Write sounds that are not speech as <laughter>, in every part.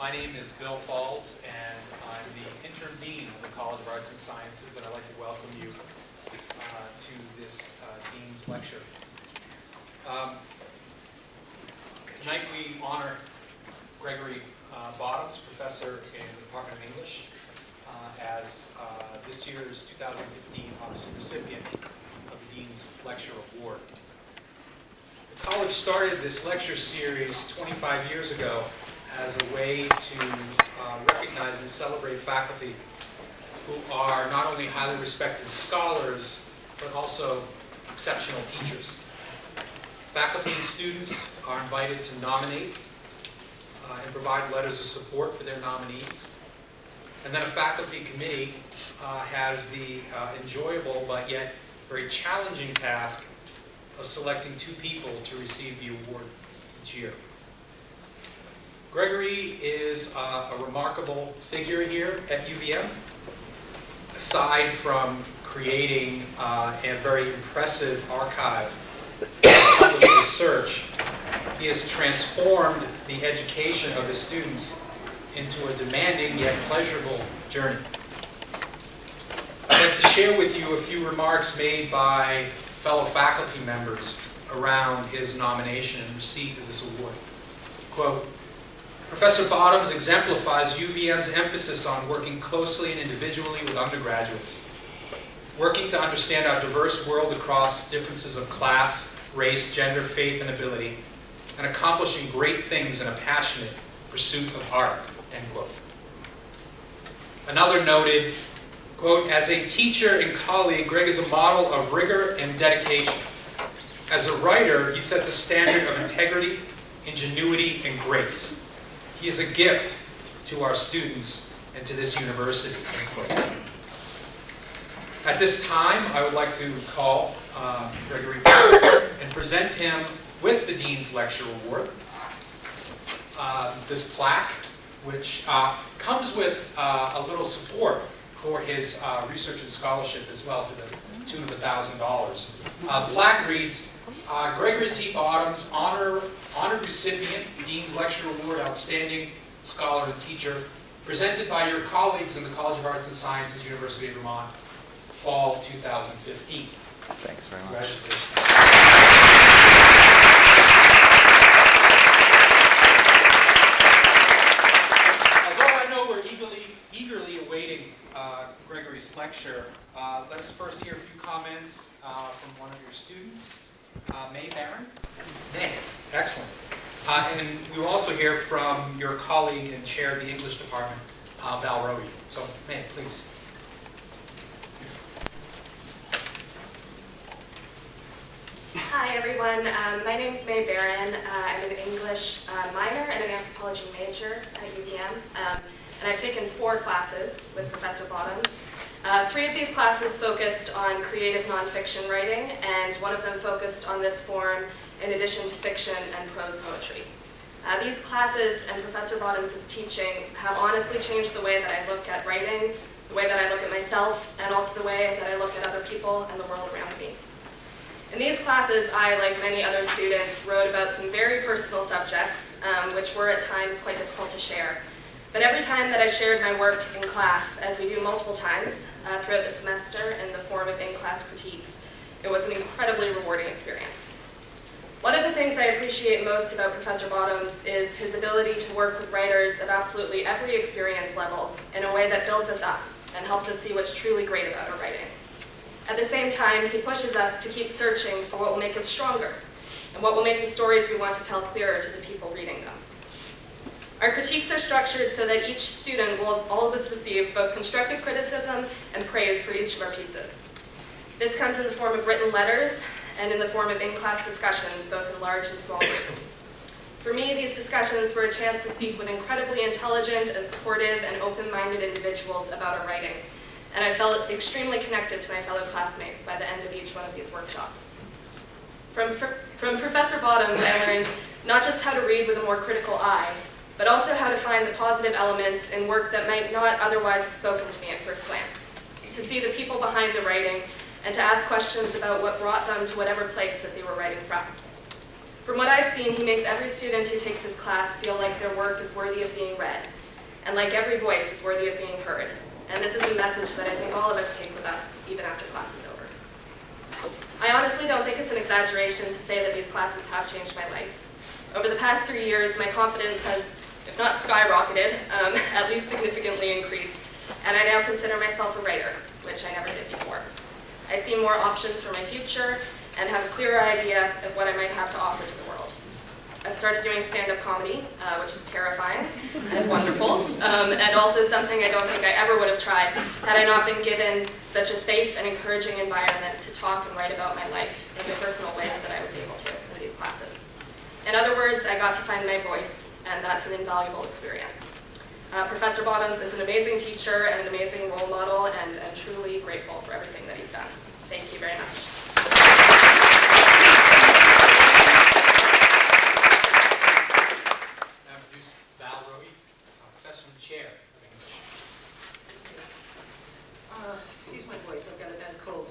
My name is Bill Falls, and I'm the interim dean of the College of Arts and Sciences, and I'd like to welcome you uh, to this uh, dean's lecture. Um, Tonight, we honor Gregory uh, Bottoms, professor in the Department of English, uh, as uh, this year's 2015 Odyssey recipient of the Dean's Lecture Award. The college started this lecture series 25 years ago as a way to uh, recognize and celebrate faculty who are not only highly respected scholars, but also exceptional teachers. Faculty and students are invited to nominate uh, and provide letters of support for their nominees. And then a faculty committee uh, has the uh, enjoyable but yet very challenging task of selecting two people to receive the award each year. Gregory is uh, a remarkable figure here at UVM. Aside from creating uh, a very impressive archive of research, he has transformed the education of his students into a demanding yet pleasurable journey. I'd like to share with you a few remarks made by fellow faculty members around his nomination and receipt of this award. Quote, Professor Bottoms exemplifies UVM's emphasis on working closely and individually with undergraduates, working to understand our diverse world across differences of class, race, gender, faith, and ability, and accomplishing great things in a passionate pursuit of art, end quote. Another noted, quote, as a teacher and colleague, Greg is a model of rigor and dedication. As a writer, he sets a standard of integrity, ingenuity, and grace. He is a gift to our students and to this university. At this time, I would like to call uh, Gregory <coughs> and present him with the Dean's Lecture Award. Uh, this plaque, which uh, comes with uh, a little support for his uh, research and scholarship as well to the tune of $1,000. Uh, plaque reads, uh, Gregory T. Bottoms, honor, honored recipient, Dean's Lecture Award, Outstanding Scholar and Teacher, presented by your colleagues in the College of Arts and Sciences, University of Vermont, fall 2015. Thanks very much. Congratulations. Although I know we're eagerly, eagerly awaiting uh, Gregory's lecture, uh, let us first hear a few comments uh, from one of your students, uh, May Barron. May, excellent. Uh, And we will also hear from your colleague and chair of the English department, uh, Val Rohy. So, May, please. Hi everyone, um, my name is May Barron. Uh, I'm an English uh, minor and an anthropology major at UVM, um, and I've taken four classes with Professor Bottoms. Uh, three of these classes focused on creative nonfiction writing, and one of them focused on this form in addition to fiction and prose poetry. Uh, these classes and Professor Bottoms' teaching have honestly changed the way that I look at writing, the way that I look at myself, and also the way that I look at other people and the world around me. In these classes, I, like many other students, wrote about some very personal subjects, um, which were at times quite difficult to share. But every time that I shared my work in class, as we do multiple times uh, throughout the semester in the form of in-class critiques, it was an incredibly rewarding experience. One of the things I appreciate most about Professor Bottoms is his ability to work with writers of absolutely every experience level in a way that builds us up and helps us see what's truly great about our writing. At the same time, he pushes us to keep searching for what will make us stronger and what will make the stories we want to tell clearer to the people reading them. Our critiques are structured so that each student will always receive both constructive criticism and praise for each of our pieces. This comes in the form of written letters and in the form of in-class discussions, both in large and small groups. For me, these discussions were a chance to speak with incredibly intelligent and supportive and open-minded individuals about our writing, and I felt extremely connected to my fellow classmates by the end of each one of these workshops. From, from Professor Bottoms, I learned not just how to read with a more critical eye, but also how to find the positive elements in work that might not otherwise have spoken to me at first glance, to see the people behind the writing, and to ask questions about what brought them to whatever place that they were writing from. From what I've seen, he makes every student who takes his class feel like their work is worthy of being read, and like every voice is worthy of being heard. And this is a message that I think all of us take with us, even after class is over. I honestly don't think it's an exaggeration to say that these classes have changed my life. Over the past three years, my confidence has, not skyrocketed, um, <laughs> at least significantly increased, and I now consider myself a writer, which I never did before. I see more options for my future and have a clearer idea of what I might have to offer to the world. I've started doing stand-up comedy, uh, which is terrifying <laughs> and wonderful, um, and also something I don't think I ever would have tried had I not been given such a safe and encouraging environment to talk and write about my life in the personal ways that I was able to in these classes. In other words, I got to find my voice, and that's an invaluable experience. Uh, Professor Bottoms is an amazing teacher and an amazing role model, and I'm truly grateful for everything that he's done. Thank you very much. Now introduce Val Rohy, uh, Professor and Chair of English. Uh, Excuse my voice, I've got a bad cold.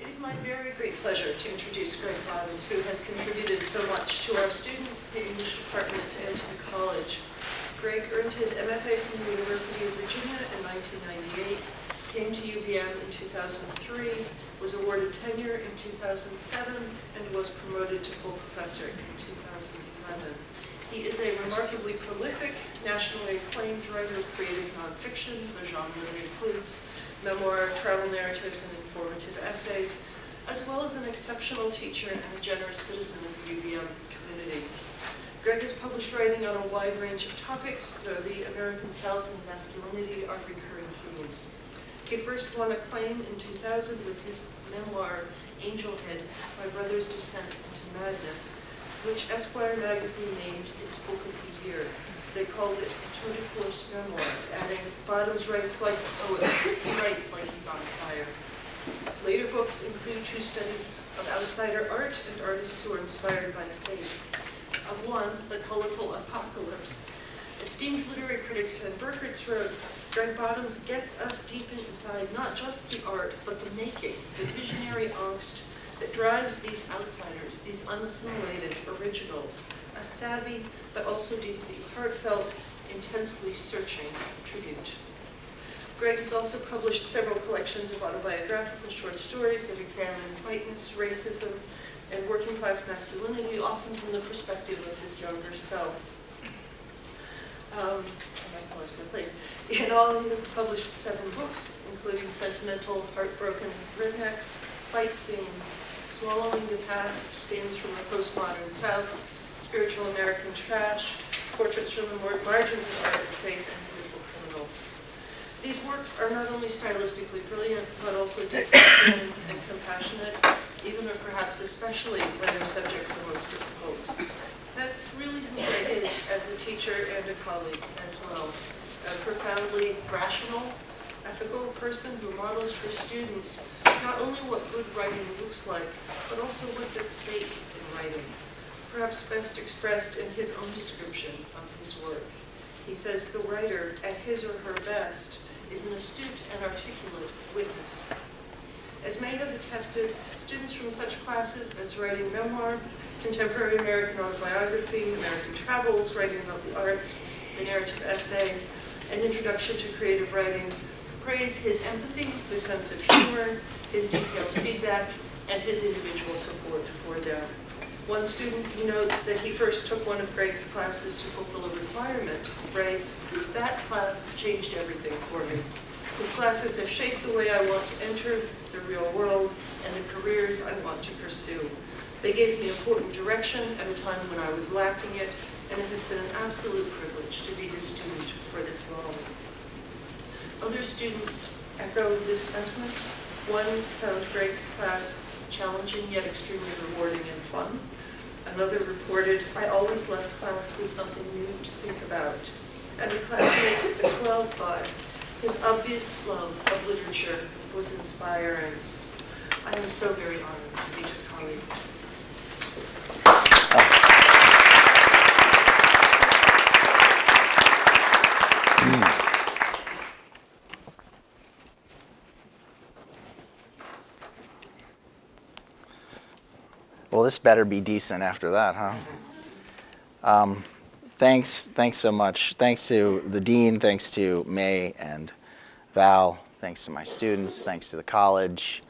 It is my very great pleasure to introduce Greg Bottoms, who has contributed so much to our students, the English department, and to the college. Greg earned his MFA from the University of Virginia in 1998, came to UVM in 2003, was awarded tenure in 2007, and was promoted to full professor in 2011. He is a remarkably prolific, nationally acclaimed writer of creative nonfiction, the genre that includes memoir, travel narratives, and informative essays, as well as an exceptional teacher and a generous citizen of the UVM community. Greg has published writing on a wide range of topics, though the American South and masculinity are recurring themes. He first won acclaim in 2000 with his memoir, Angelhead, My Brother's Descent into Madness, which Esquire magazine named its book of the year. They called it a tour de force memoir, adding, Bottoms writes like a poet, he writes like he's on fire. Books include two studies of outsider art and artists who are inspired by the faith. Of one, The Colorful Apocalypse, esteemed literary critic Sven Birkerts wrote, Greg Bottoms gets us deep inside not just the art, but the making, the visionary angst that drives these outsiders, these unassimilated originals, a savvy but also deeply heartfelt, intensely searching tribute. Greg has also published several collections of autobiographical short stories that examine whiteness, racism, and working class masculinity, often from the perspective of his younger self. Um, I lost my place. In all, he has published seven books, including Sentimental, Heartbroken Rednecks, Fight Scenes, Swallowing the Past, Scenes from the Postmodern South, Spiritual American Trash, Portraits from the Margins of Art and Faith, and. These works are not only stylistically brilliant, but also deeply and compassionate, even or perhaps especially when their subjects are most difficult. That's really who Greg is as a teacher and a colleague as well. A profoundly rational, ethical person who models for students not only what good writing looks like, but also what's at stake in writing. Perhaps best expressed in his own description of his work. He says the writer, at his or her best, is an astute and articulate witness. As May has attested, students from such classes as writing memoir, contemporary American autobiography, American travels, writing about the arts, the narrative essay, and introduction to creative writing praise his empathy, his sense of humor, his detailed feedback, and his individual support for them. One student notes that he first took one of Greg's classes to fulfill a requirement, writes, that class changed everything for me. His classes have shaped the way I want to enter the real world and the careers I want to pursue. They gave me important direction at a time when I was lacking it, and it has been an absolute privilege to be his student for this long. Other students echoed this sentiment. One found Greg's class challenging yet extremely rewarding and fun. Another reported, I always left class with something new to think about. And a classmate as well thought, his obvious love of literature was inspiring. I am so very honored to be his colleague. Well, this better be decent after that, huh? Um, thanks, thanks so much. Thanks to the dean, thanks to May and Val, thanks to my students, thanks to the college,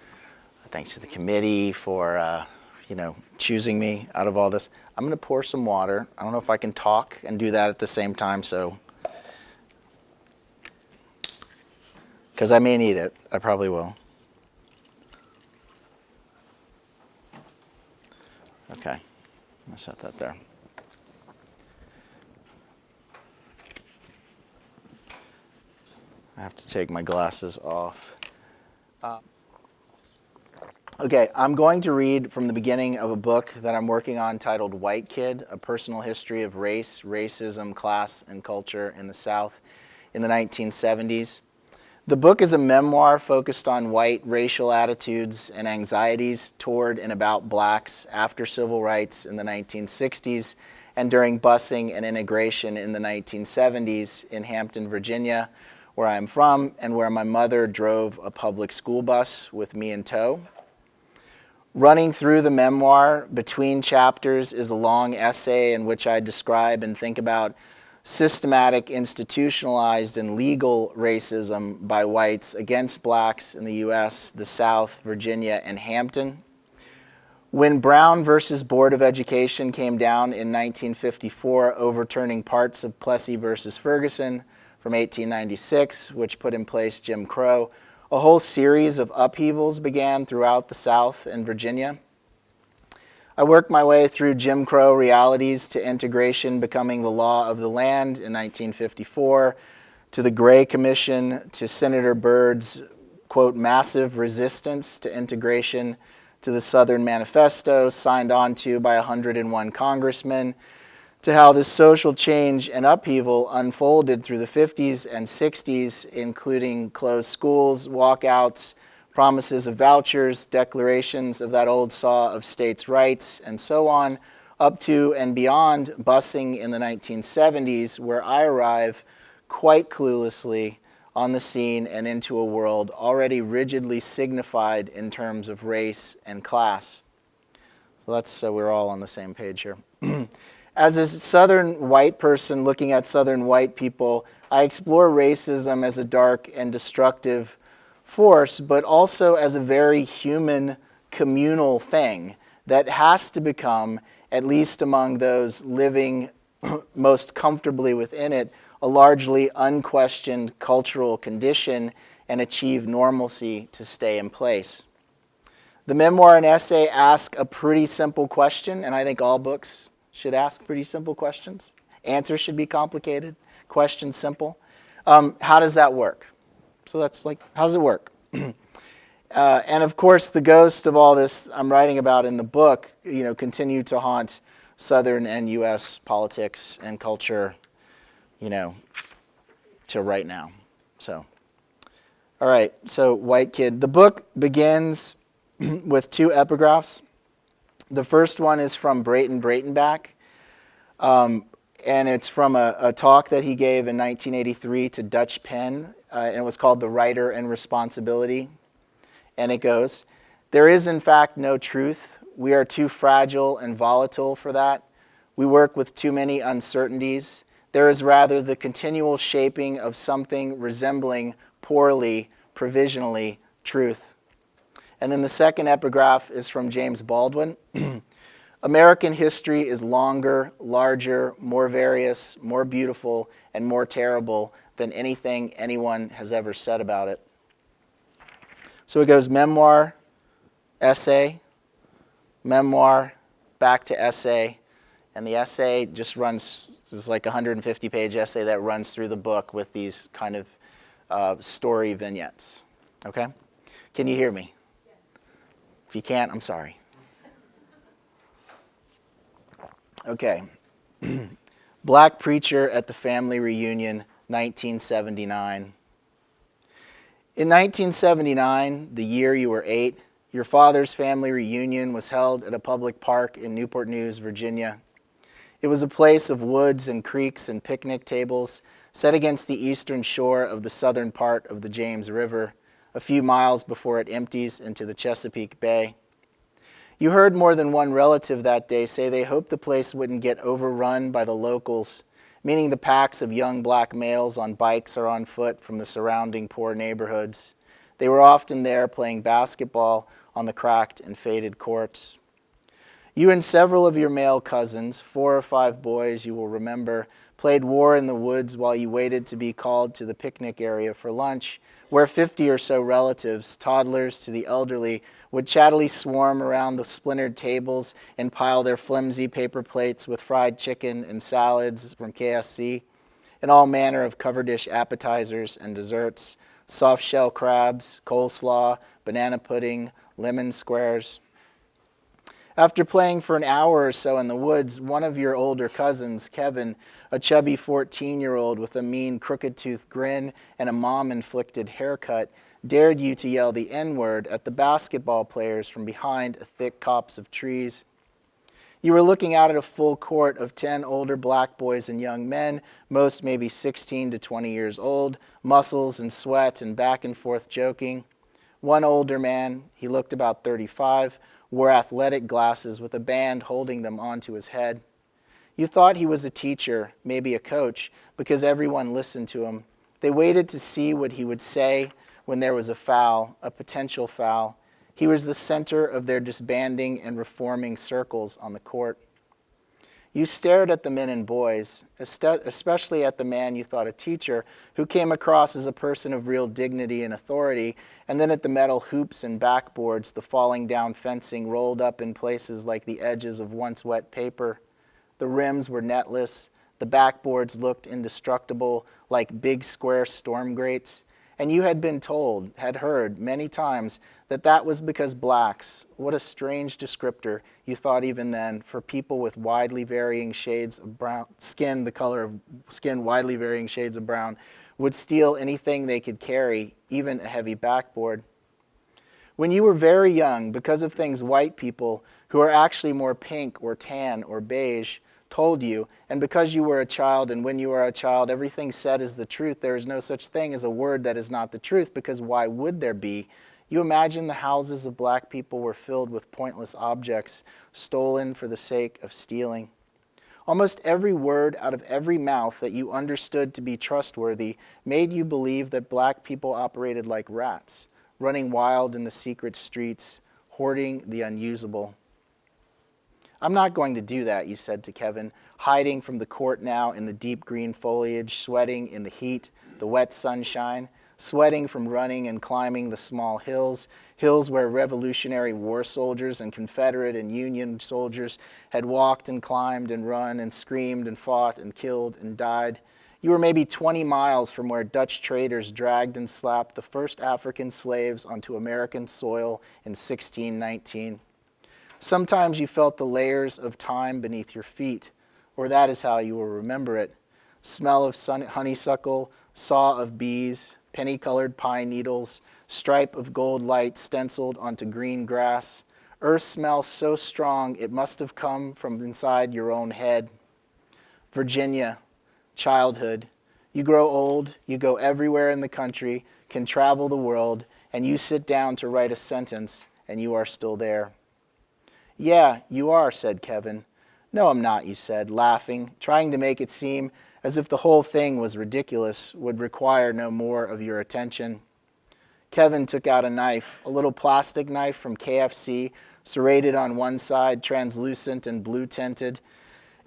thanks to the committee for, uh, you know, choosing me out of all this. I'm going to pour some water. I don't know if I can talk and do that at the same time, so. Because I may need it. I probably will. Okay, I'll set that there. I have to take my glasses off. Uh, okay, I'm going to read from the beginning of a book that I'm working on titled White Kid, A Personal History of Race, Racism, Class, and Culture in the South in the 1970s. The book is a memoir focused on white racial attitudes and anxieties toward and about blacks after civil rights in the 1960s and during busing and integration in the 1970s in Hampton, Virginia, where I'm from and where my mother drove a public school bus with me in tow. Running through the memoir between chapters is a long essay in which I describe and think about systematic, institutionalized, and legal racism by whites against blacks in the US, the South, Virginia, and Hampton. When Brown versus Board of Education came down in 1954, overturning parts of Plessy versus Ferguson from 1896, which put in place Jim Crow, a whole series of upheavals began throughout the South and Virginia. I worked my way through Jim Crow realities to integration becoming the law of the land in 1954, to the Gray Commission, to Senator Byrd's, quote, massive resistance to integration, to the Southern Manifesto signed onto by 101 congressmen, to how this social change and upheaval unfolded through the 50s and 60s, including closed schools, walkouts, promises of vouchers, declarations of that old saw of states' rights, and so on, up to and beyond busing in the 1970s, where I arrive quite cluelessly on the scene and into a world already rigidly signified in terms of race and class. So that's so we're all on the same page here. <clears throat> As a Southern white person looking at Southern white people, I explore racism as a dark and destructive force, but also as a very human communal thing that has to become, at least among those living <clears throat> most comfortably within it, a largely unquestioned cultural condition and achieve normalcy to stay in place. The memoir and essay ask a pretty simple question, and I think all books should ask pretty simple questions. Answers should be complicated, questions simple. Um, how does that work? So that's like, how does it work? <clears throat> uh, and of course, the ghost of all this I'm writing about in the book, you know, continue to haunt Southern and U.S. politics and culture, you know, to right now. So, all right. So, White Kid. The book begins <clears throat> with two epigraphs. The first one is from Breyten Breytenbach. Um, and it's from a, a, talk that he gave in 1983 to Dutch PEN, uh, and it was called The Writer and Responsibility. And it goes, There is, in fact, no truth. We are too fragile and volatile for that. We work with too many uncertainties. There is rather the continual shaping of something resembling poorly, provisionally, truth. And then the second epigraph is from James Baldwin. <clears throat> American history is longer, larger, more various, more beautiful, and more terrible than anything anyone has ever said about it. So it goes memoir, essay, memoir, back to essay, and the essay just runs, is like a 150 page essay that runs through the book with these kind of uh, story vignettes. Okay? Can you hear me? If you can't, I'm sorry. Okay. <clears throat> Black preacher at the family reunion, 1979. In 1979, the year you were eight, your father's family reunion was held at a public park in Newport News, Virginia. It was a place of woods and creeks and picnic tables set against the eastern shore of the southern part of the James River, a few miles before it empties into the Chesapeake Bay. You heard more than one relative that day say they hoped the place wouldn't get overrun by the locals, meaning the packs of young black males on bikes or on foot from the surrounding poor neighborhoods. They were often there playing basketball on the cracked and faded courts. You and several of your male cousins, four or five boys you will remember, played war in the woods while you waited to be called to the picnic area for lunch, where 50 or so relatives, toddlers to the elderly, would chattily swarm around the splintered tables and pile their flimsy paper plates with fried chicken and salads from KFC, and all manner of cover dish appetizers and desserts, soft shell crabs, coleslaw, banana pudding, lemon squares. After playing for an hour or so in the woods, one of your older cousins, Kevin, a chubby 14-year-old with a mean crooked-toothed grin and a mom-inflicted haircut, dared you to yell the N-word at the basketball players from behind a thick copse of trees. You were looking out at a full court of 10 older black boys and young men, most maybe 16 to 20 years old, muscles and sweat and back and forth joking. One older man, he looked about 35, wore athletic glasses with a band holding them onto his head. You thought he was a teacher, maybe a coach, because everyone listened to him. They waited to see what he would say when there was a foul, a potential foul. He was the center of their disbanding and reforming circles on the court. You stared at the men and boys, especially at the man you thought a teacher, who came across as a person of real dignity and authority, and then at the metal hoops and backboards, the falling down fencing rolled up in places like the edges of once wet paper. The rims were netless, the backboards looked indestructible, like big square storm grates, and you had been told, had heard many times, that that was because blacks, what a strange descriptor you thought even then, for people with widely varying shades of brown, skin, the color of skin widely varying shades of brown, would steal anything they could carry, even a heavy backboard. When you were very young, because of things white people, who are actually more pink or tan or beige, told you, and because you were a child, and when you are a child, everything said is the truth, there is no such thing as a word that is not the truth, because why would there be? You imagine the houses of black people were filled with pointless objects, stolen for the sake of stealing. Almost every word out of every mouth that you understood to be trustworthy made you believe that black people operated like rats, running wild in the secret streets, hoarding the unusable. I'm not going to do that, you said to Kevin, hiding from the court now in the deep green foliage, sweating in the heat, the wet sunshine, sweating from running and climbing the small hills, hills where Revolutionary War soldiers and Confederate and Union soldiers had walked and climbed and run and screamed and fought and killed and died. You were maybe 20 miles from where Dutch traders dragged and slapped the first African slaves onto American soil in 1619. Sometimes you felt the layers of time beneath your feet, or that is how you will remember it. Smell of sun honeysuckle, saw of bees, penny-colored pine needles, stripe of gold light stenciled onto green grass. Earth smell so strong it must have come from inside your own head. Virginia, childhood. You grow old, you go everywhere in the country, can travel the world, and you sit down to write a sentence, and you are still there. Yeah, you are, said Kevin. No, I'm not, you said, laughing, trying to make it seem as if the whole thing was ridiculous, would require no more of your attention. Kevin took out a knife, a little plastic knife from KFC, serrated on one side, translucent and blue tinted,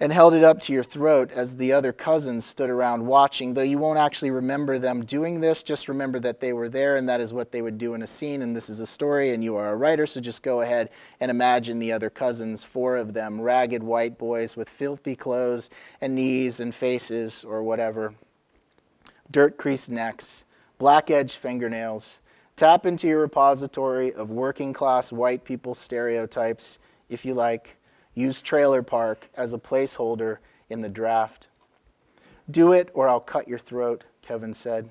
and held it up to your throat as the other cousins stood around watching. Though you won't actually remember them doing this, just remember that they were there and that is what they would do in a scene. And this is a story, and you are a writer, so just go ahead and imagine the other cousins, four of them, ragged white boys with filthy clothes and knees and faces or whatever, dirt creased necks, black edged fingernails. Tap into your repository of working class white people stereotypes, if you like Use trailer park as a placeholder in the draft. Do it or I'll cut your throat, Kevin said.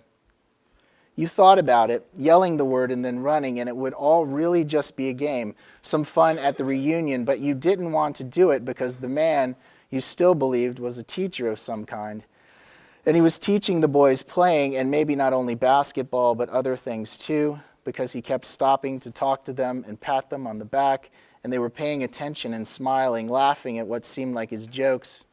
You thought about it, yelling the word and then running, and it would all really just be a game, some fun at the reunion, but you didn't want to do it because the man you still believed was a teacher of some kind. And he was teaching the boys playing, and maybe not only basketball, but other things too, because he kept stopping to talk to them and pat them on the back and they were paying attention and smiling, laughing at what seemed like his jokes.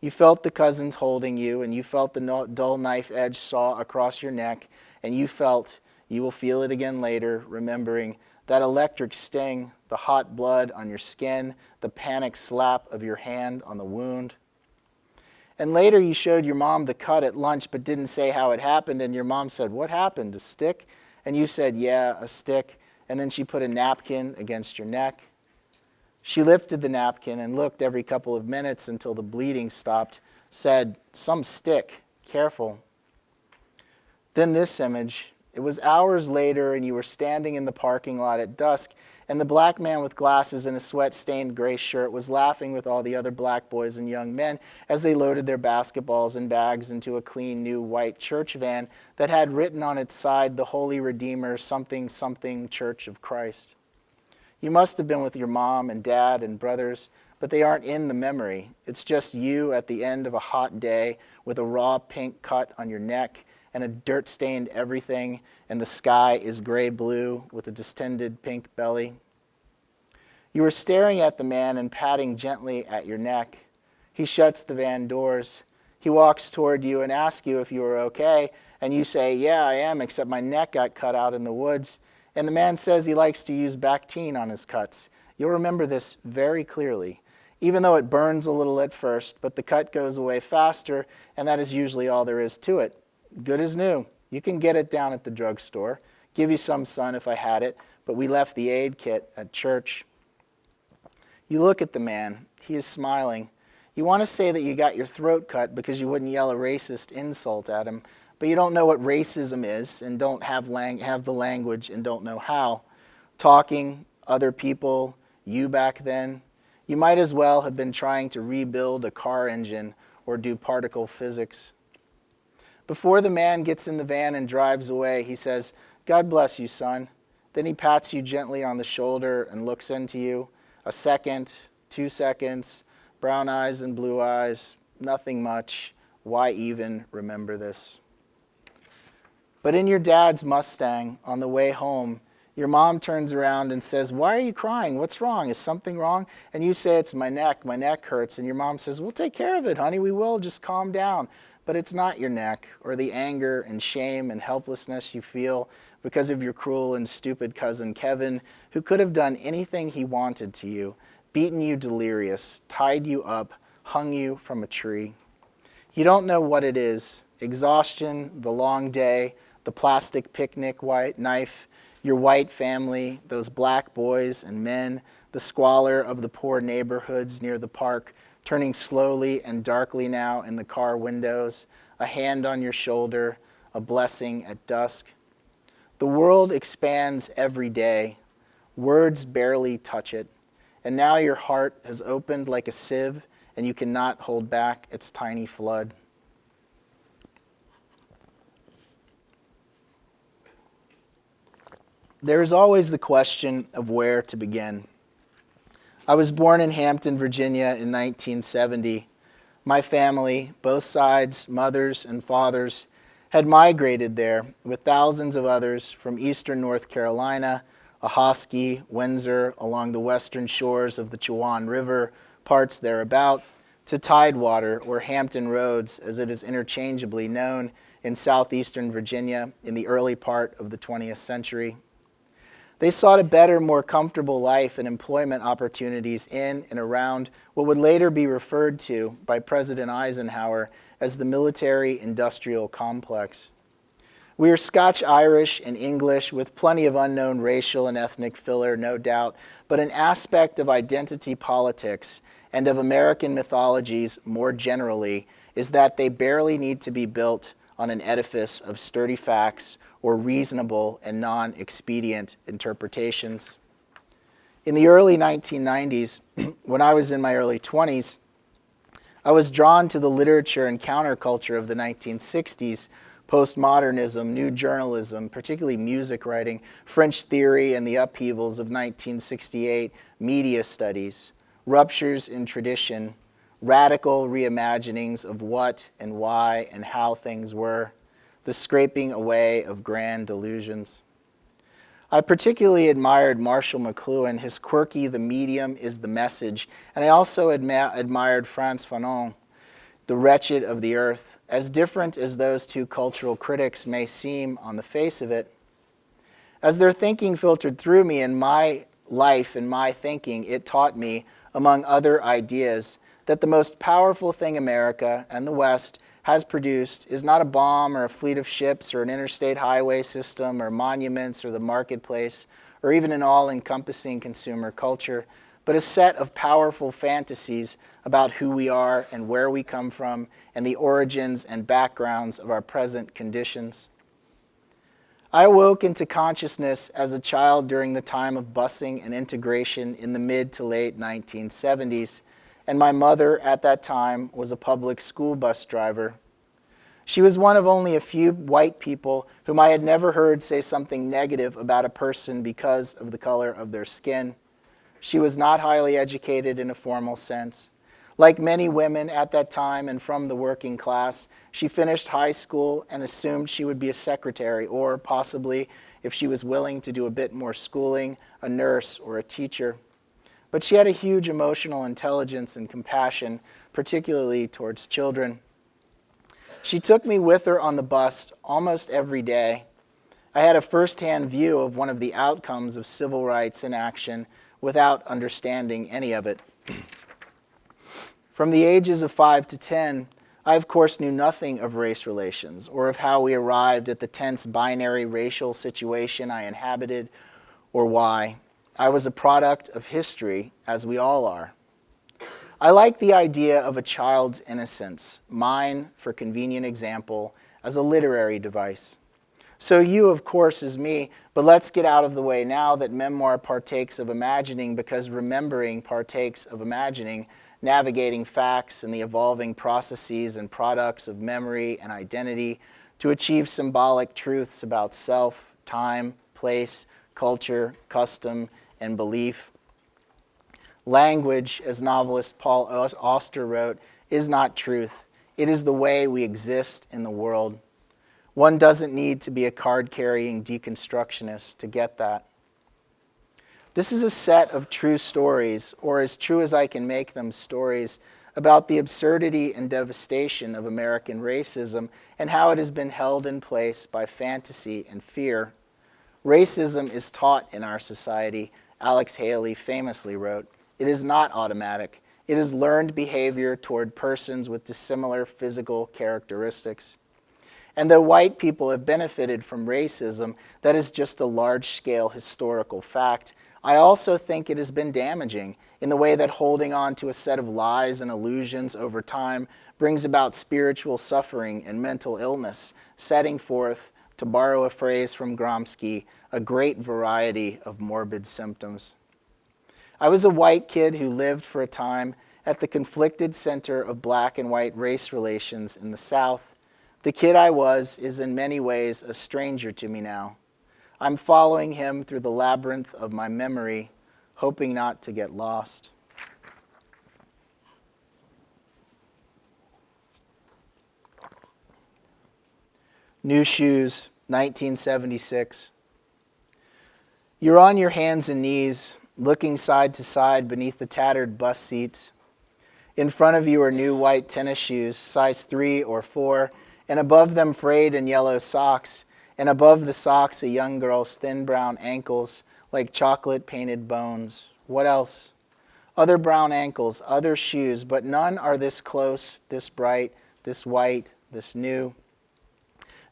You felt the cousins holding you, and you felt the dull knife edge saw across your neck, and you felt, you will feel it again later, remembering that electric sting, the hot blood on your skin, the panic slap of your hand on the wound. And later you showed your mom the cut at lunch but didn't say how it happened, and your mom said, What happened? A stick? And you said, Yeah, a stick. And then she put a napkin against your neck. She lifted the napkin and looked every couple of minutes until the bleeding stopped, said, Some stick, careful. Then this image. It was hours later, and you were standing in the parking lot at dusk, and the black man with glasses and a sweat-stained gray shirt was laughing with all the other black boys and young men as they loaded their basketballs and bags into a clean new white church van that had written on its side the Holy Redeemer something something Church of Christ. You must have been with your mom and dad and brothers, but they aren't in the memory. It's just you at the end of a hot day with a raw pink cut on your neck and a dirt stained everything, and the sky is gray blue with a distended pink belly. You are staring at the man and patting gently at your neck. He shuts the van doors. He walks toward you and asks you if you are okay, and you say, Yeah, I am, except my neck got cut out in the woods. And the man says he likes to use Bactine on his cuts. You'll remember this very clearly, even though it burns a little at first, but the cut goes away faster, and that is usually all there is to it good as new. You can get it down at the drugstore. Give you some, sun if I had it, but we left the aid kit at church. You look at the man. He is smiling. You want to say that you got your throat cut because you wouldn't yell a racist insult at him, but you don't know what racism is and don't have, lang- have the language and don't know how. Talking, other people, you back then, you might as well have been trying to rebuild a car engine or do particle physics. Before the man gets in the van and drives away, he says, God bless you, son. Then he pats you gently on the shoulder and looks into you. A second, two seconds, brown eyes and blue eyes, nothing much. Why even remember this? But in your dad's Mustang on the way home, your mom turns around and says, Why are you crying? What's wrong? Is something wrong? And you say, It's my neck. My neck hurts. And your mom says, We'll take care of it, honey. We will. Just calm down. But it's not your neck or the anger and shame and helplessness you feel because of your cruel and stupid cousin Kevin, who could have done anything he wanted to you, beaten you delirious, tied you up, hung you from a tree. You don't know what it is exhaustion, the long day, the plastic picnic white knife, your white family, those black boys and men, the squalor of the poor neighborhoods near the park, turning slowly and darkly now in the car windows, a hand on your shoulder, a blessing at dusk. The world expands every day. Words barely touch it. And now your heart has opened like a sieve, and you cannot hold back its tiny flood. There is always the question of where to begin. I was born in Hampton, Virginia in 1970. My family, both sides, mothers and fathers, had migrated there with thousands of others from eastern North Carolina, Ahoskie, Windsor, along the western shores of the Chowan River, parts thereabout, to Tidewater, or Hampton Roads, as it is interchangeably known, in southeastern Virginia in the early part of the 20th century. They sought a better, more comfortable life and employment opportunities in and around what would later be referred to by President Eisenhower as the military industrial complex. We are Scotch Irish and English with plenty of unknown racial and ethnic filler, no doubt, but an aspect of identity politics and of American mythologies more generally is that they barely need to be built on an edifice of sturdy facts or reasonable and non expedient interpretations. In the early 1990s, <clears throat> when I was in my early 20s, I was drawn to the literature and counterculture of the 1960s postmodernism, new journalism, particularly music writing, French theory, and the upheavals of 1968 media studies, ruptures in tradition, radical reimaginings of what and why and how things were, the scraping away of grand delusions. I particularly admired Marshall McLuhan, his quirky, the medium is the message, and I also adma- admired Frantz Fanon, the wretched of the earth. As different as those two cultural critics may seem on the face of it, as their thinking filtered through me in my life and my thinking, it taught me, among other ideas, that the most powerful thing America and the West has produced is not a bomb or a fleet of ships or an interstate highway system or monuments or the marketplace or even an all encompassing consumer culture, but a set of powerful fantasies about who we are and where we come from and the origins and backgrounds of our present conditions. I awoke into consciousness as a child during the time of busing and integration in the mid to late 1970s, and my mother at that time was a public school bus driver. She was one of only a few white people whom I had never heard say something negative about a person because of the color of their skin. She was not highly educated in a formal sense. Like many women at that time and from the working class, she finished high school and assumed she would be a secretary or possibly, if she was willing to do a bit more schooling, a nurse or a teacher. But she had a huge emotional intelligence and compassion, particularly towards children. She took me with her on the bus almost every day. I had a firsthand view of one of the outcomes of civil rights in action without understanding any of it. <clears throat> From the ages of 5 to 10, I of course knew nothing of race relations or of how we arrived at the tense binary racial situation I inhabited or why. I was a product of history, as we all are. I like the idea of a child's innocence, mine, for convenient example, as a literary device. So you, of course, is me, but let's get out of the way now that memoir partakes of imagining because remembering partakes of imagining navigating facts and the evolving processes and products of memory and identity to achieve symbolic truths about self, time, place, culture, custom, and belief. Language, as novelist Paul Auster wrote, is not truth. It is the way we exist in the world. One doesn't need to be a card carrying deconstructionist to get that. This is a set of true stories, or as true as I can make them stories, about the absurdity and devastation of American racism and how it has been held in place by fantasy and fear. Racism is taught in our society, Alex Haley famously wrote. It is not automatic. It is learned behavior toward persons with dissimilar physical characteristics. And though white people have benefited from racism, that is just a large scale historical fact I also think it has been damaging in the way that holding on to a set of lies and illusions over time brings about spiritual suffering and mental illness, setting forth, to borrow a phrase from Gramsci, a great variety of morbid symptoms. I was a white kid who lived for a time at the conflicted center of black and white race relations in the South. The kid I was is in many ways a stranger to me now. I'm following him through the labyrinth of my memory, hoping not to get lost. New Shoes, 1976. You're on your hands and knees, looking side to side beneath the tattered bus seats. In front of you are new white tennis shoes, size three or four, and above them frayed and yellow socks and above the socks a young girl's thin brown ankles like chocolate painted bones. What else? Other brown ankles, other shoes, but none are this close, this bright, this white, this new.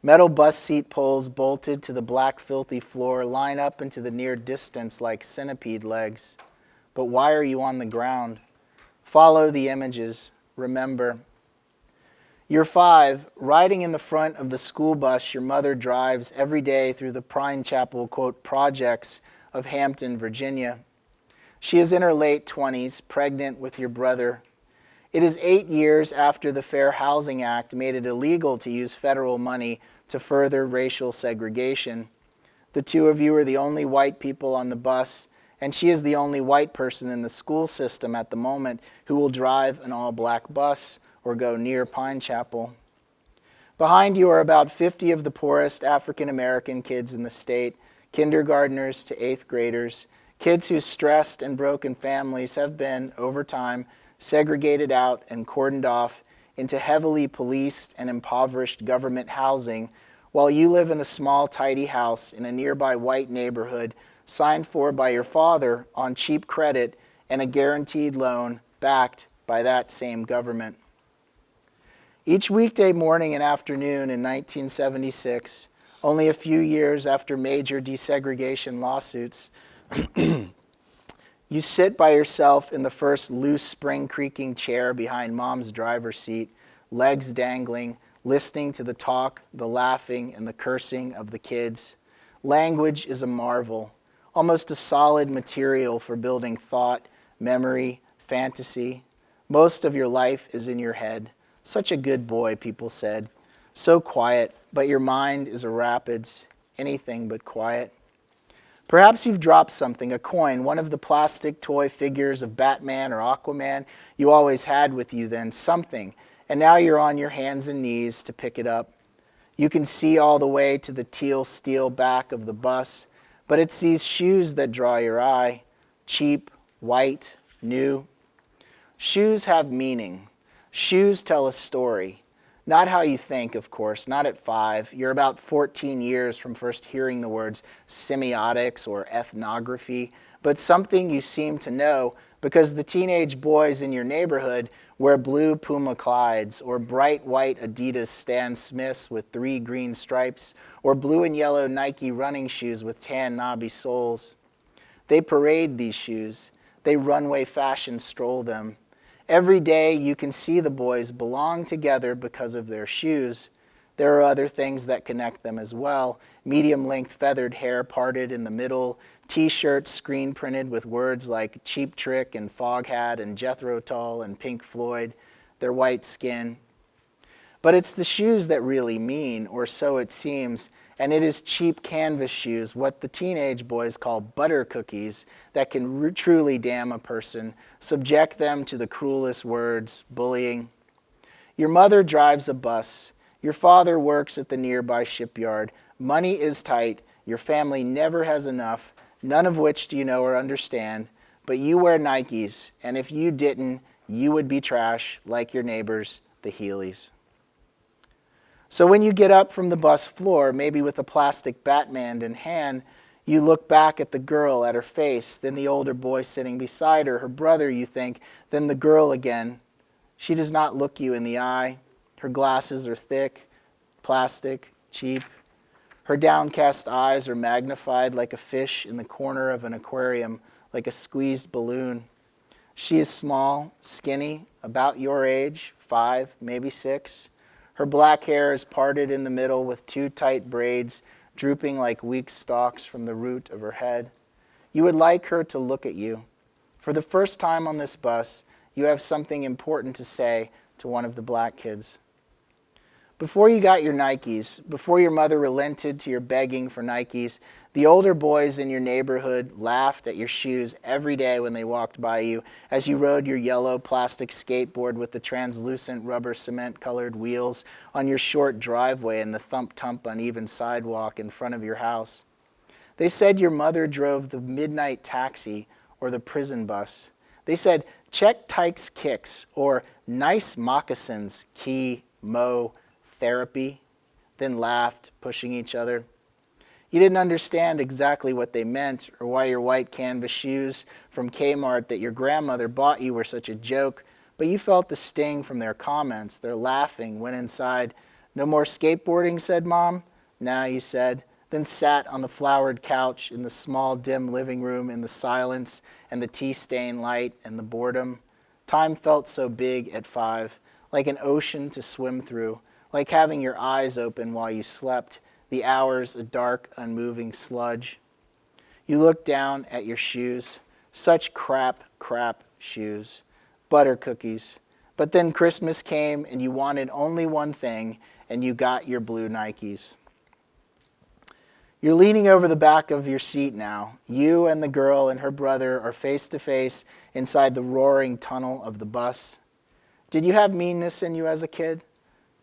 Metal bus seat poles bolted to the black filthy floor line up into the near distance like centipede legs. But why are you on the ground? Follow the images. Remember. You're five, riding in the front of the school bus your mother drives every day through the Pine Chapel, quote, projects of Hampton, Virginia. She is in her late 20s, pregnant with your brother. It is eight years after the Fair Housing Act made it illegal to use federal money to further racial segregation. The two of you are the only white people on the bus, and she is the only white person in the school system at the moment who will drive an all black bus or go near Pine Chapel. Behind you are about 50 of the poorest African American kids in the state, kindergartners to eighth graders, kids whose stressed and broken families have been, over time, segregated out and cordoned off into heavily policed and impoverished government housing while you live in a small, tidy house in a nearby white neighborhood signed for by your father on cheap credit and a guaranteed loan backed by that same government. Each weekday morning and afternoon in 1976, only a few years after major desegregation lawsuits, <clears throat> you sit by yourself in the first loose spring creaking chair behind mom's driver's seat, legs dangling, listening to the talk, the laughing, and the cursing of the kids. Language is a marvel, almost a solid material for building thought, memory, fantasy. Most of your life is in your head. Such a good boy, people said. So quiet, but your mind is a rapids, anything but quiet. Perhaps you've dropped something, a coin, one of the plastic toy figures of Batman or Aquaman you always had with you then, something, and now you're on your hands and knees to pick it up. You can see all the way to the teal steel back of the bus, but it's these shoes that draw your eye, cheap, white, new. Shoes have meaning. Shoes tell a story. Not how you think, of course, not at five. You're about 14 years from first hearing the words semiotics or ethnography, but something you seem to know because the teenage boys in your neighborhood wear blue Puma Clydes or bright white Adidas Stan Smiths with three green stripes or blue and yellow Nike running shoes with tan knobby soles. They parade these shoes. They runway fashion stroll them. Every day you can see the boys belong together because of their shoes. There are other things that connect them as well. Medium length feathered hair parted in the middle, t-shirts screen printed with words like Cheap Trick and Foghat and Jethro Tull and Pink Floyd, their white skin. But it's the shoes that really mean, or so it seems, and it is cheap canvas shoes, what the teenage boys call butter cookies, that can truly damn a person, subject them to the cruelest words, bullying. Your mother drives a bus. Your father works at the nearby shipyard. Money is tight. Your family never has enough, none of which do you know or understand. But you wear Nikes, and if you didn't, you would be trash like your neighbors, the Heelys. So when you get up from the bus floor, maybe with a plastic Batman in hand, you look back at the girl, at her face, then the older boy sitting beside her, her brother, you think, then the girl again. She does not look you in the eye. Her glasses are thick, plastic, cheap. Her downcast eyes are magnified like a fish in the corner of an aquarium, like a squeezed balloon. She is small, skinny, about your age, five, maybe six. Her black hair is parted in the middle with two tight braids drooping like weak stalks from the root of her head. You would like her to look at you. For the first time on this bus, you have something important to say to one of the black kids. Before you got your Nikes, before your mother relented to your begging for Nikes, the older boys in your neighborhood laughed at your shoes every day when they walked by you as you rode your yellow plastic skateboard with the translucent rubber cement colored wheels on your short driveway and the thump-tump uneven sidewalk in front of your house. They said your mother drove the midnight taxi or the prison bus. They said, check Tyke's kicks or nice moccasins, key, mo, therapy, then laughed, pushing each other. You didn't understand exactly what they meant or why your white canvas shoes from Kmart that your grandmother bought you were such a joke, but you felt the sting from their comments, their laughing, went inside. No more skateboarding, said Mom. Now, you said, then sat on the flowered couch in the small, dim living room in the silence and the tea-stained light and the boredom. Time felt so big at five, like an ocean to swim through, like having your eyes open while you slept, the hours a dark, unmoving sludge. You looked down at your shoes, such crap, crap shoes, butter cookies. But then Christmas came and you wanted only one thing and you got your blue Nikes. You're leaning over the back of your seat now. You and the girl and her brother are face to face inside the roaring tunnel of the bus. Did you have meanness in you as a kid?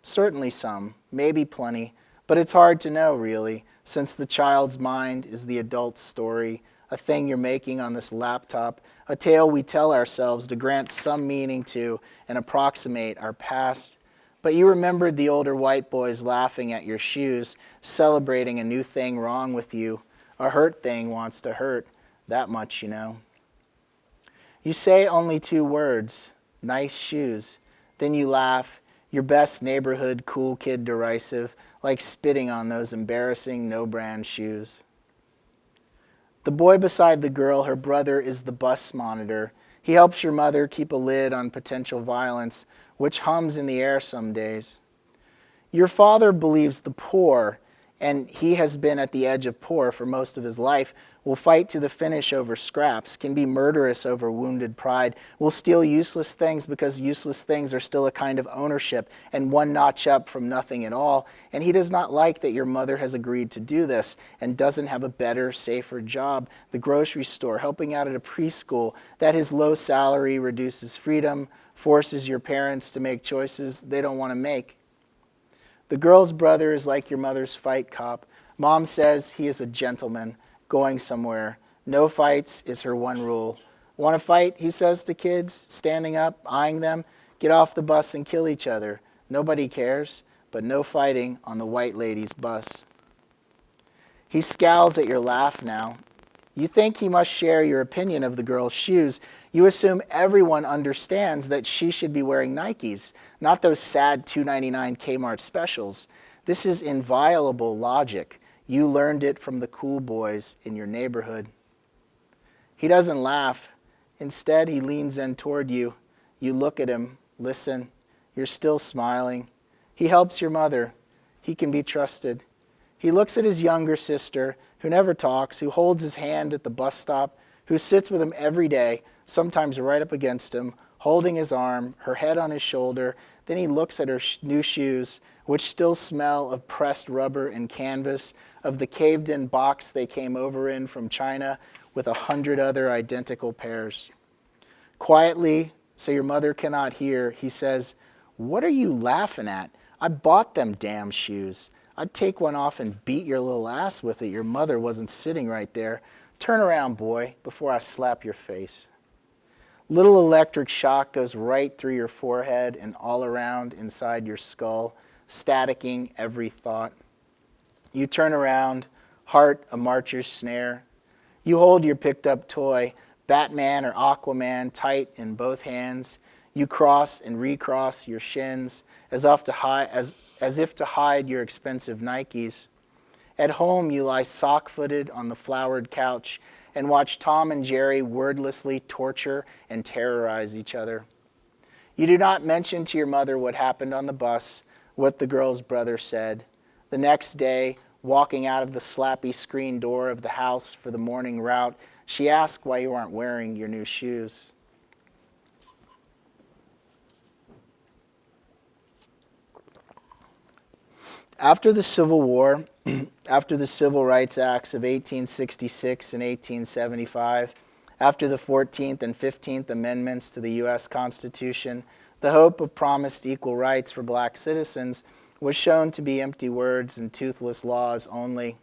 Certainly some, maybe plenty, but it's hard to know, really. since the child's mind is the adult's story, a thing you're making on this laptop, a tale we tell ourselves to grant some meaning to and approximate our past. But you remembered the older white boys laughing at your shoes, celebrating a new thing wrong with you. A hurt thing wants to hurt, that much you know. You say only two words, nice shoes. Then you laugh, your best neighborhood cool kid derisive, like spitting on those embarrassing no brand shoes. The boy beside the girl, her brother, is the bus monitor. He helps your mother keep a lid on potential violence, which hums in the air some days. Your father believes the poor, and he has been at the edge of poor for most of his life, will fight to the finish over scraps, can be murderous over wounded pride, will steal useless things because useless things are still a kind of ownership and one notch up from nothing at all. And he does not like that your mother has agreed to do this and doesn't have a better, safer job, the grocery store, helping out at a preschool, that his low salary reduces freedom, forces your parents to make choices they don't want to make. The girl's brother is like your mother's fight cop. Mom says he is a gentleman going somewhere. No fights is her one rule. Want to fight, he says to kids, standing up, eyeing them? Get off the bus and kill each other. Nobody cares, but no fighting on the white lady's bus. He scowls at your laugh now. You think he must share your opinion of the girl's shoes. You assume everyone understands that she should be wearing Nikes, not those sad $2.99 Kmart specials. This is inviolable logic. You learned it from the cool boys in your neighborhood. He doesn't laugh. Instead, he leans in toward you. You look at him, listen. You're still smiling. He helps your mother. He can be trusted. He looks at his younger sister, who never talks, who holds his hand at the bus stop, who sits with him every day, sometimes right up against him, holding his arm, her head on his shoulder. Then he looks at her new shoes, which still smell of pressed rubber and canvas, of the caved in box they came over in from China with a hundred other identical pairs. Quietly, so your mother cannot hear, he says, What are you laughing at? I bought them damn shoes. I'd take one off and beat your little ass with it. Your mother wasn't sitting right there. Turn around, boy, before I slap your face. Little electric shock goes right through your forehead and all around inside your skull, staticking every thought. You turn around, heart a marcher's snare. You hold your picked up toy, Batman or Aquaman, tight in both hands. You cross and recross your shins as if to hide, as, as if to hide your expensive Nikes. At home, you lie sock footed on the flowered couch and watch Tom and Jerry wordlessly torture and terrorize each other. You do not mention to your mother what happened on the bus, what the girl's brother said. The next day, walking out of the slappy screen door of the house for the morning route, she asks why you aren't wearing your new shoes. After the Civil War, <clears throat> after the Civil Rights Acts of 1866 and 1875, after the 14th and 15th Amendments to the U.S. Constitution, the hope of promised equal rights for black citizens was shown to be empty words and toothless laws only.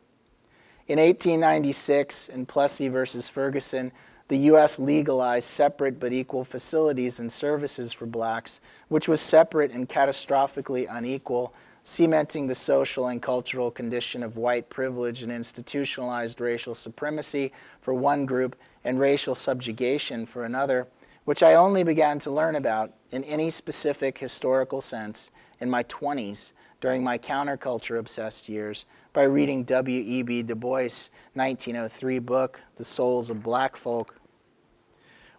In 1896, in Plessy versus Ferguson, the U.S. legalized separate but equal facilities and services for blacks, which was separate and catastrophically unequal, cementing the social and cultural condition of white privilege and institutionalized racial supremacy for one group and racial subjugation for another, which I only began to learn about in any specific historical sense in my 20s during my counterculture obsessed years by reading W.E.B. Du Bois' 1903 book, The Souls of Black Folk.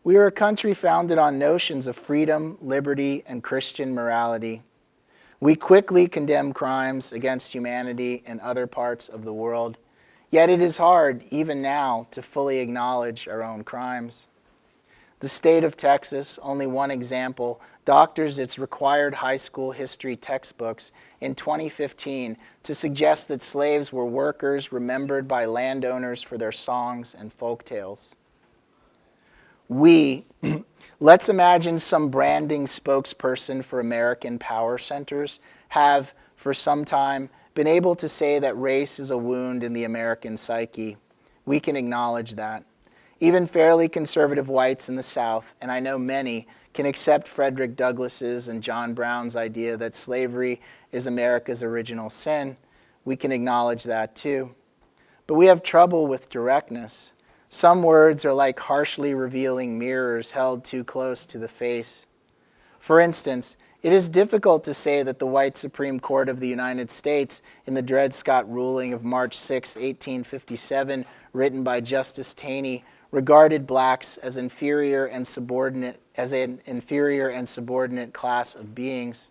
We are a country founded on notions of freedom, liberty, and Christian morality. We quickly condemn crimes against humanity in other parts of the world, yet it is hard, even now, to fully acknowledge our own crimes. The state of Texas, only one example, doctors its required high school history textbooks in 2015 to suggest that slaves were workers remembered by landowners for their songs and folk tales. We, <clears throat> let's imagine some branding spokesperson for American power centers have, for some time, been able to say that race is a wound in the American psyche. We can acknowledge that. Even fairly conservative whites in the South, and I know many, can accept Frederick Douglass's and John Brown's idea that slavery is America's original sin. We can acknowledge that too. But we have trouble with directness. Some words are like harshly revealing mirrors held too close to the face. For instance, it is difficult to say that the white Supreme Court of the United States in the Dred Scott ruling of March 6, 1857, written by Justice Taney, regarded blacks as inferior and subordinate as an inferior and subordinate class of beings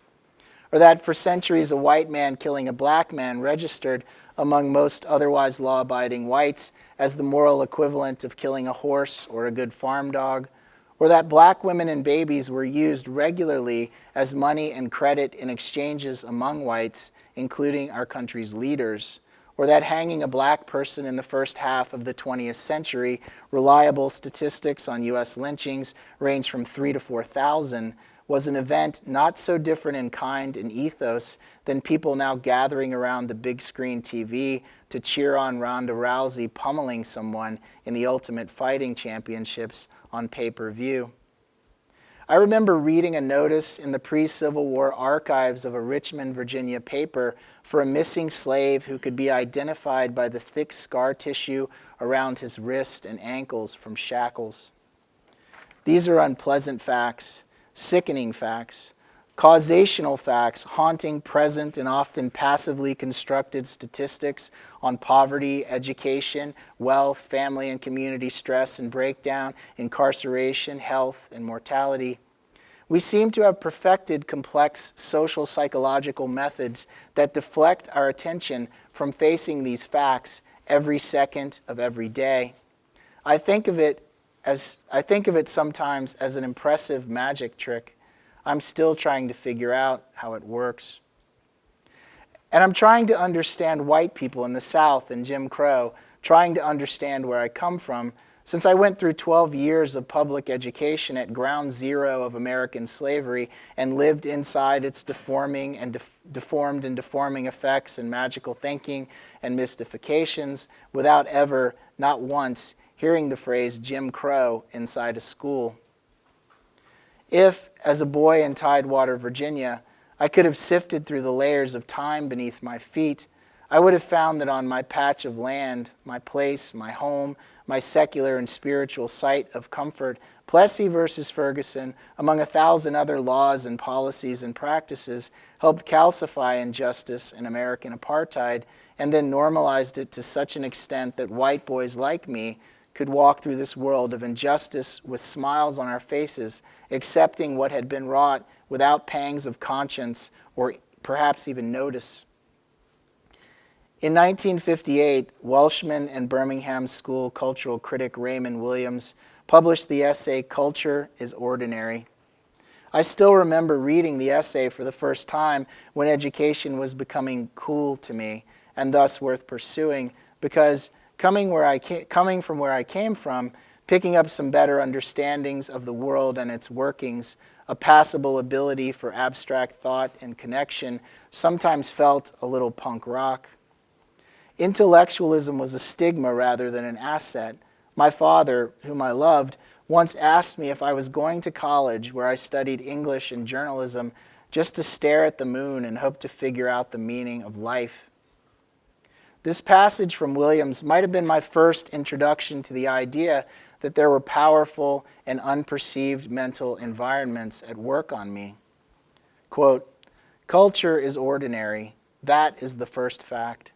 or that for centuries a white man killing a black man registered among most otherwise law-abiding whites as the moral equivalent of killing a horse or a good farm dog or that black women and babies were used regularly as money and credit in exchanges among whites including our country's leaders or that hanging a black person in the first half of the 20th century, reliable statistics on U.S. lynchings range from 3 to 4,000, was an event not so different in kind and ethos than people now gathering around the big screen TV to cheer on Ronda Rousey pummeling someone in the Ultimate Fighting Championships on pay-per-view. I remember reading a notice in the pre-Civil War archives of a Richmond, Virginia paper for a missing slave who could be identified by the thick scar tissue around his wrist and ankles from shackles. These are unpleasant facts, sickening facts, causational facts, haunting present and often passively constructed statistics on poverty, education, wealth, family and community stress and breakdown, incarceration, health, and mortality. We seem to have perfected complex social psychological methods that deflect our attention from facing these facts every second of every day. I think of it as I think of it sometimes as an impressive magic trick. I'm still trying to figure out how it works. And I'm trying to understand white people in the South and Jim Crow, trying to understand where I come from, since I went through 12 years of public education at ground zero of American slavery and lived inside its deforming and def deformed and deforming effects and magical thinking and mystifications without ever, not once, hearing the phrase Jim Crow inside a school. If, as a boy in Tidewater, Virginia, I could have sifted through the layers of time beneath my feet, I would have found that on my patch of land, my place, my home, my secular and spiritual site of comfort, Plessy versus Ferguson, among a thousand other laws and policies and practices, helped calcify injustice and American apartheid and then normalized it to such an extent that white boys like me could walk through this world of injustice with smiles on our faces, accepting what had been wrought without pangs of conscience or perhaps even notice. In 1958, Welshman and Birmingham School cultural critic Raymond Williams published the essay Culture is Ordinary. I still remember reading the essay for the first time when education was becoming cool to me and thus worth pursuing because coming, where I coming from where I came from, picking up some better understandings of the world and its workings, a passable ability for abstract thought and connection, sometimes felt a little punk rock. Intellectualism was a stigma rather than an asset. My father, whom I loved, once asked me if I was going to college where I studied English and journalism just to stare at the moon and hope to figure out the meaning of life. This passage from Williams might have been my first introduction to the idea that there were powerful and unperceived mental environments at work on me. Quote, culture is ordinary. That is the first fact.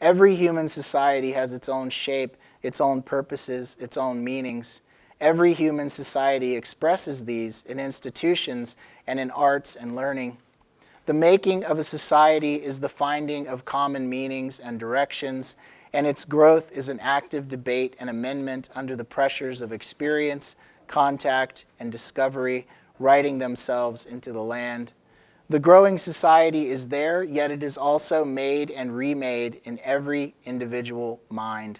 Every human society has its own shape, its own purposes, its own meanings. Every human society expresses these in institutions and in arts and learning. The making of a society is the finding of common meanings and directions, and its growth is an active debate and amendment under the pressures of experience, contact, and discovery, writing themselves into the land. The growing society is there, yet it is also made and remade in every individual mind.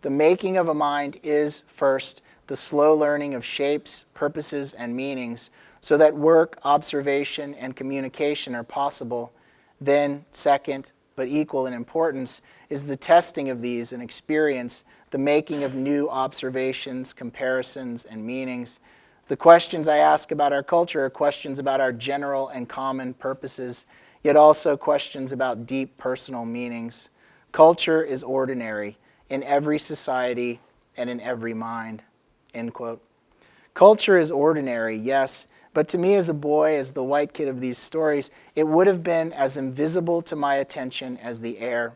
The making of a mind is, first, the slow learning of shapes, purposes, and meanings, so that work, observation, and communication are possible. Then, second, but equal in importance, is the testing of these and experience, the making of new observations, comparisons, and meanings. The questions I ask about our culture are questions about our general and common purposes, yet also questions about deep personal meanings. Culture is ordinary in every society and in every mind. End quote. Culture is ordinary, yes, but to me as a boy, as the white kid of these stories, it would have been as invisible to my attention as the air.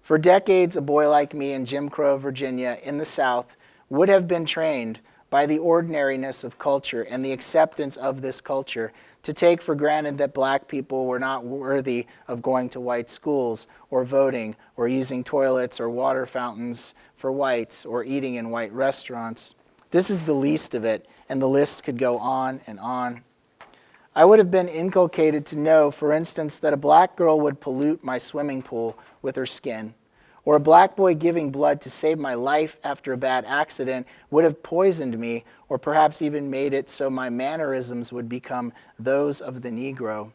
For decades, a boy like me in Jim Crow, Virginia, in the South, would have been trained by the ordinariness of culture and the acceptance of this culture to take for granted that black people were not worthy of going to white schools or voting or using toilets or water fountains for whites or eating in white restaurants. This is the least of it, and the list could go on and on. I would have been inculcated to know, for instance, that a black girl would pollute my swimming pool with her skin, or a black boy giving blood to save my life after a bad accident would have poisoned me, or perhaps even made it so my mannerisms would become those of the Negro.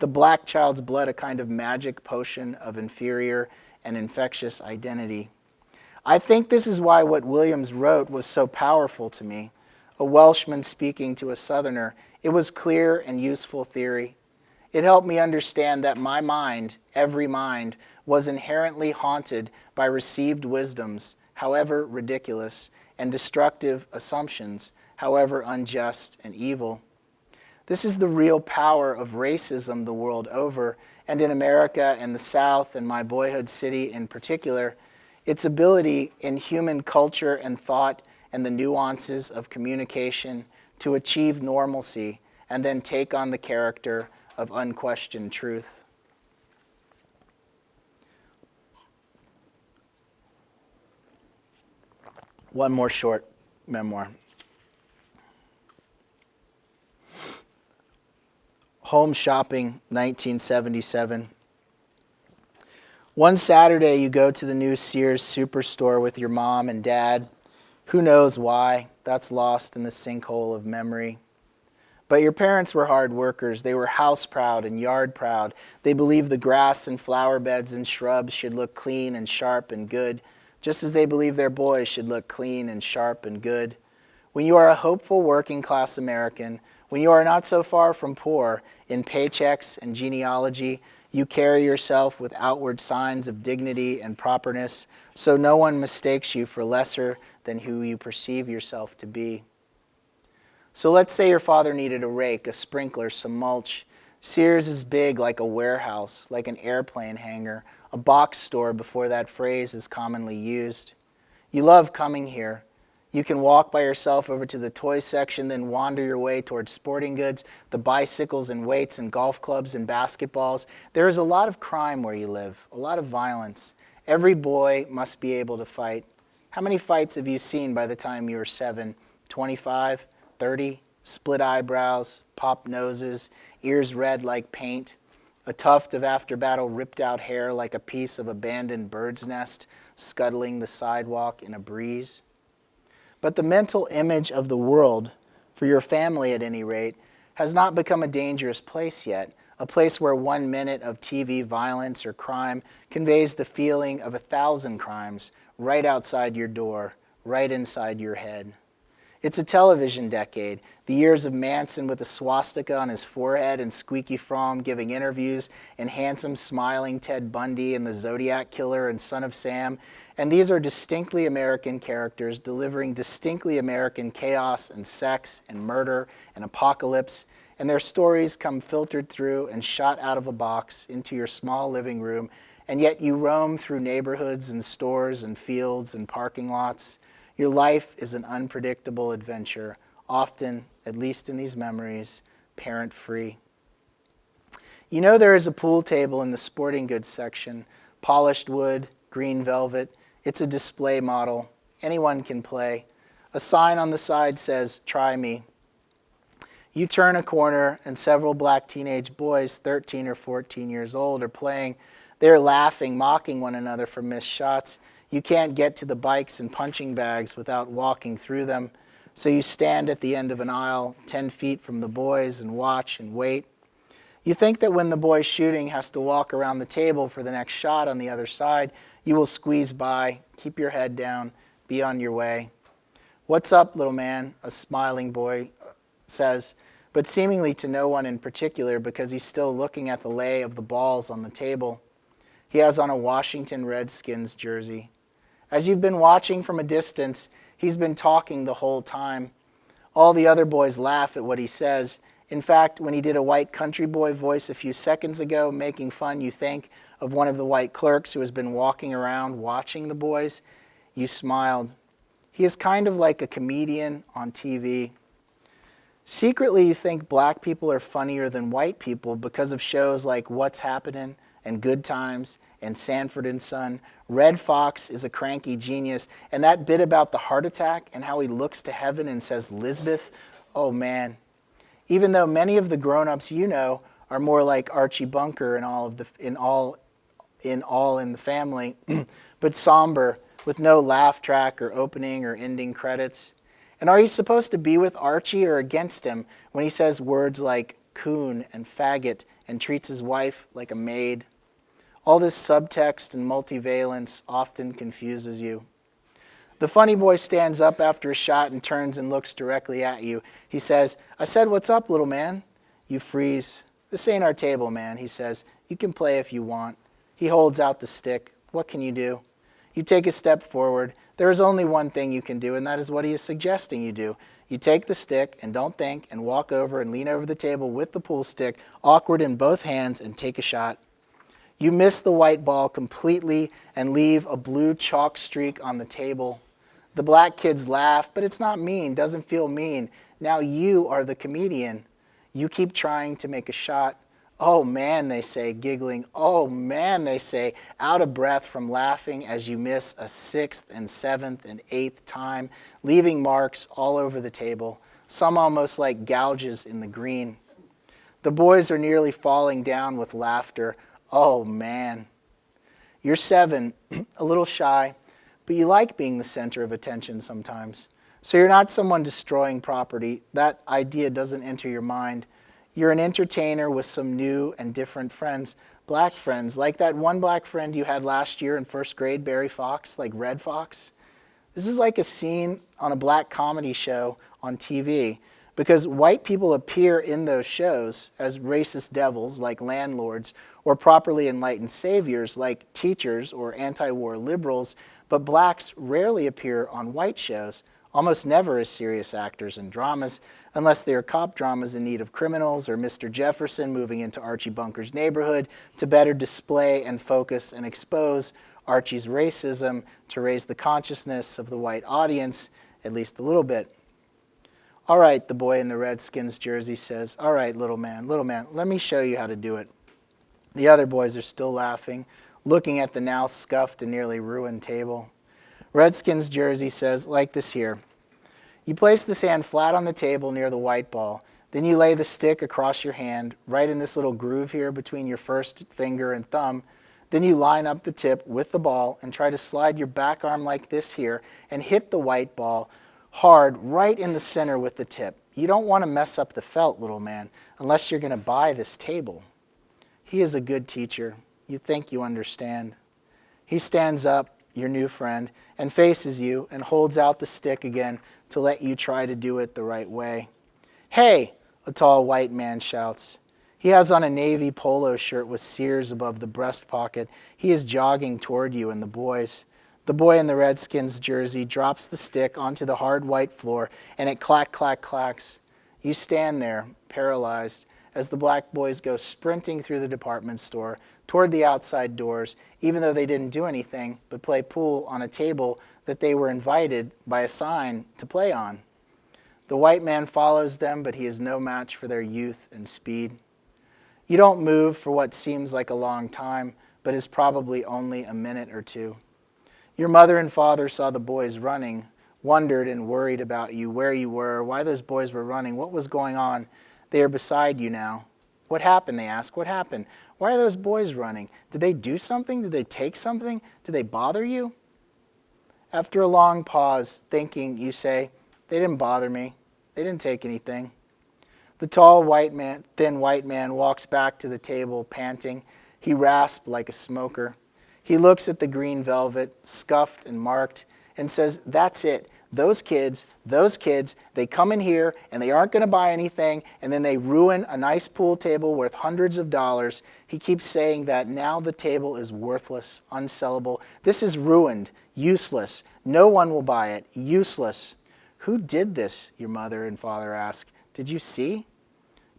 The black child's blood, a kind of magic potion of inferior and infectious identity. I think this is why what Williams wrote was so powerful to me. A Welshman speaking to a Southerner, it was clear and useful theory. It helped me understand that my mind, every mind, was inherently haunted by received wisdoms, however ridiculous, and destructive assumptions, however unjust and evil. This is the real power of racism the world over, and in America and the South and my boyhood city in particular, its ability in human culture and thought and the nuances of communication to achieve normalcy and then take on the character of unquestioned truth. One more short memoir. Home Shopping, 1977. One Saturday, you go to the new Sears Superstore with your mom and dad. Who knows why? That's lost in the sinkhole of memory. But your parents were hard workers. They were house proud and yard proud. They believed the grass and flower beds and shrubs should look clean and sharp and good, just as they believed their boys should look clean and sharp and good. When you are a hopeful working class American, when you are not so far from poor in paychecks and genealogy, you carry yourself with outward signs of dignity and properness, so no one mistakes you for lesser than who you perceive yourself to be. So let's say your father needed a rake, a sprinkler, some mulch. Sears is big like a warehouse, like an airplane hangar, a box store before that phrase is commonly used. You love coming here. You can walk by yourself over to the toy section, then wander your way towards sporting goods, the bicycles and weights and golf clubs and basketballs. There is a lot of crime where you live, a lot of violence. Every boy must be able to fight. How many fights have you seen by the time you were seven? 25, 30? Split eyebrows, popped noses, ears red like paint, a tuft of after battle ripped out hair like a piece of abandoned bird's nest scuttling the sidewalk in a breeze. But the mental image of the world, for your family at any rate, has not become a dangerous place yet, a place where one minute of TV violence or crime conveys the feeling of a thousand crimes right outside your door, right inside your head. It's a television decade, the years of Manson with a swastika on his forehead and Squeaky Fromme giving interviews, and handsome, smiling Ted Bundy and the Zodiac Killer and Son of Sam, and these are distinctly American characters delivering distinctly American chaos and sex and murder and apocalypse. And their stories come filtered through and shot out of a box into your small living room. And yet you roam through neighborhoods and stores and fields and parking lots. Your life is an unpredictable adventure, often, at least in these memories, parent free. You know there is a pool table in the sporting goods section, polished wood, green velvet, it's a display model. Anyone can play. A sign on the side says, try me. You turn a corner and several black teenage boys, 13 or 14 years old, are playing. They're laughing, mocking one another for missed shots. You can't get to the bikes and punching bags without walking through them. So you stand at the end of an aisle, 10 feet from the boys, and watch and wait. You think that when the boy shooting has to walk around the table for the next shot on the other side, you will squeeze by, keep your head down, be on your way. What's up, little man? A smiling boy uh, says, but seemingly to no one in particular because he's still looking at the lay of the balls on the table. He has on a Washington Redskins jersey. As you've been watching from a distance, he's been talking the whole time. All the other boys laugh at what he says. In fact, when he did a white country boy voice a few seconds ago, making fun, you think, of one of the white clerks who has been walking around watching the boys, you smiled. He is kind of like a comedian on TV. Secretly, you think black people are funnier than white people because of shows like What's Happening and Good Times and Sanford and Son. Redd Foxx is a cranky genius, and that bit about the heart attack and how he looks to heaven and says, Lisbeth, oh man. Even though many of the grown-ups you know are more like Archie Bunker in all of the in all in all in the family, <clears throat> but somber with no laugh track or opening or ending credits. And are you supposed to be with Archie or against him when he says words like coon and faggot and treats his wife like a maid? All this subtext and multivalence often confuses you. The funny boy stands up after a shot and turns and looks directly at you. He says, I said, what's up, little man? You freeze. This ain't our table, man, he says. You can play if you want. He holds out the stick. What can you do? You take a step forward. There is only one thing you can do, and that is what he is suggesting you do. You take the stick and don't think and walk over and lean over the table with the pool stick, awkward in both hands, and take a shot. You miss the white ball completely and leave a blue chalk streak on the table. The black kids laugh, but it's not mean, doesn't feel mean. Now you are the comedian. You keep trying to make a shot. Oh man, they say, giggling. Oh man, they say, out of breath from laughing as you miss a sixth and seventh and eighth time, leaving marks all over the table, some almost like gouges in the green. The boys are nearly falling down with laughter. Oh man. You're seven, <clears throat> a little shy, but you like being the center of attention sometimes. So you're not someone destroying property. That idea doesn't enter your mind. You're an entertainer with some new and different friends, black friends, like that one black friend you had last year in first grade, Barry Fox, like Redd Foxx. This is like a scene on a black comedy show on TV because white people appear in those shows as racist devils like landlords or properly enlightened saviors like teachers or anti-war liberals, but blacks rarely appear on white shows, almost never as serious actors in dramas, unless they are cop dramas in need of criminals or Mr. Jefferson moving into Archie Bunker's neighborhood to better display and focus and expose Archie's racism to raise the consciousness of the white audience at least a little bit. All right, the boy in the Redskins jersey says, all right, little man, little man, let me show you how to do it. The other boys are still laughing, looking at the now scuffed and nearly ruined table. Redskins jersey says, like this here, you place this hand flat on the table near the white ball. Then you lay the stick across your hand, right in this little groove here between your first finger and thumb. Then you line up the tip with the ball and try to slide your back arm like this here and hit the white ball hard right in the center with the tip. You don't want to mess up the felt, little man, unless you're going to buy this table. He is a good teacher. You think you understand. He stands up, your new friend, and faces you and holds out the stick again to let you try to do it the right way. Hey, a tall white man shouts. He has on a navy polo shirt with Sears above the breast pocket. He is jogging toward you and the boys. The boy in the Redskins jersey drops the stick onto the hard white floor and it clack, clack, clacks. You stand there, paralyzed, as the black boys go sprinting through the department store toward the outside doors, even though they didn't do anything but play pool on a table that they were invited by a sign to play on. The white man follows them, but he is no match for their youth and speed. You don't move for what seems like a long time, but is probably only a minute or two. Your mother and father saw the boys running, wondered and worried about you, where you were, why those boys were running, what was going on. They are beside you now. What happened, they ask. What happened? Why are those boys running? Did they do something? Did they take something? Did they bother you? After a long pause, thinking, you say, they didn't bother me. They didn't take anything. The tall white man, thin white man walks back to the table, panting. He rasps like a smoker. He looks at the green velvet, scuffed and marked, and says, That's it. Those kids, those kids, they come in here and they aren't going to buy anything, and then they ruin a nice pool table worth hundreds of dollars. He keeps saying that now the table is worthless, unsellable. This is ruined, useless. No one will buy it, useless. Who did this? Your mother and father ask. Did you see?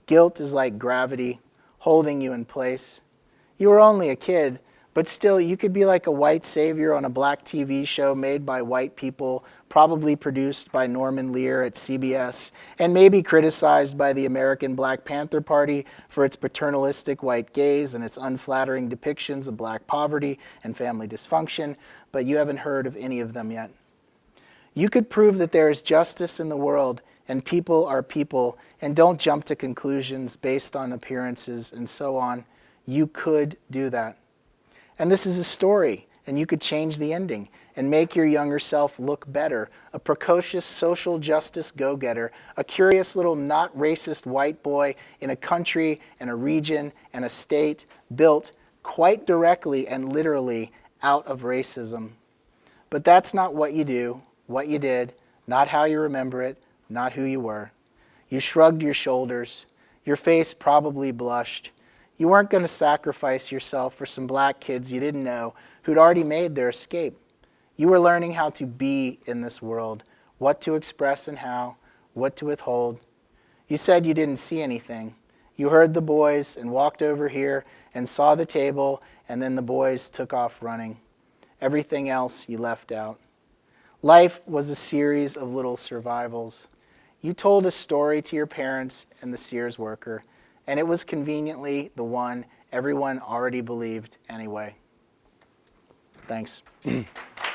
Guilt is like gravity, holding you in place. You were only a kid, but still, you could be like a white savior on a black TV show made by white people, probably produced by Norman Lear at CBS, and maybe criticized by the American Black Panther Party for its paternalistic white gaze and its unflattering depictions of black poverty and family dysfunction, but you haven't heard of any of them yet. You could prove that there is justice in the world and people are people and don't jump to conclusions based on appearances and so on. You could do that. And this is a story, and you could change the ending and make your younger self look better. A precocious social justice go getter, a curious little not racist white boy in a country and a region and a state built quite directly and literally out of racism. But that's not what you do, what you did, not how you remember it, not who you were. You shrugged your shoulders. Your face probably blushed. You weren't going to sacrifice yourself for some black kids you didn't know who'd already made their escape. You were learning how to be in this world, what to express and how, what to withhold. You said you didn't see anything. You heard the boys and walked over here and saw the table, and then the boys took off running. Everything else you left out. Life was a series of little survivals. You told a story to your parents and the Sears worker, and it was conveniently the one everyone already believed anyway. Thanks. <clears throat>